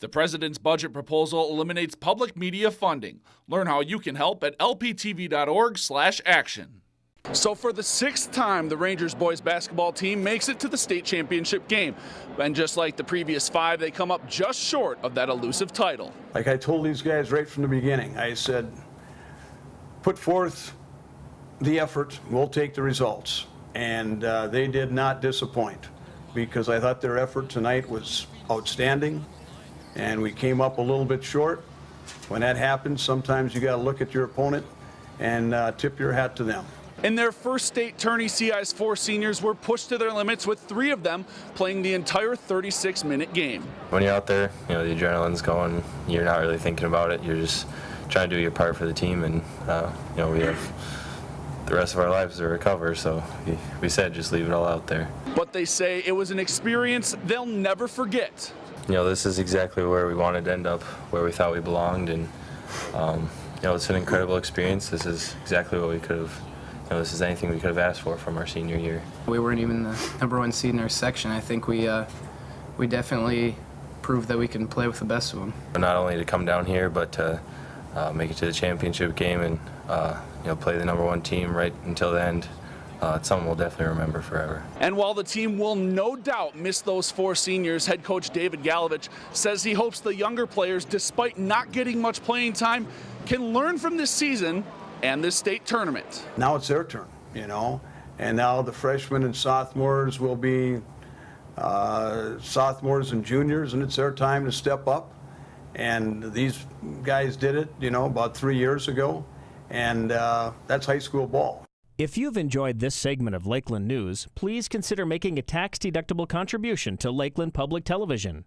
The president's budget proposal eliminates public media funding. Learn how you can help at lptv.org/action. So, for the sixth time, the Rangers boys basketball team makes it to the state championship game. And just like the previous five, they come up just short of that elusive title. Like I told these guys right from the beginning, I said, put forth the effort, we'll take the results. And uh, they did not disappoint because I thought their effort tonight was outstanding. And we came up a little bit short. When that happens, sometimes you got to look at your opponent and uh, tip your hat to them. In their first state tourney, CI's four seniors were pushed to their limits with three of them playing the entire 36 minute game. When you're out there, you know, the adrenaline's going, you're not really thinking about it, you're just trying to do your part for the team, and, uh, you know, we have the rest of our lives to recover, so we, we said just leave it all out there. But they say it was an experience they'll never forget. You know, this is exactly where we wanted to end up, where we thought we belonged, and, um, you know, it's an incredible experience. This is exactly what we could have you know, this is anything we could have asked for from our senior year. We weren't even the number one seed in our section. I think we uh, we definitely proved that we can play with the best of them. Not only to come down here, but to uh, make it to the championship game and uh, you know play the number one team right until the end. Uh, it's something we'll definitely remember forever. And while the team will no doubt miss those four seniors, head coach David Galovich says he hopes the younger players, despite not getting much playing time, can learn from this season and this state tournament. Now it's their turn, you know, and now the freshmen and sophomores will be uh, sophomores and juniors, and it's their time to step up. And these guys did it, you know, about three years ago, and uh, that's high school ball. If you've enjoyed this segment of Lakeland News, please consider making a tax-deductible contribution to Lakeland Public Television.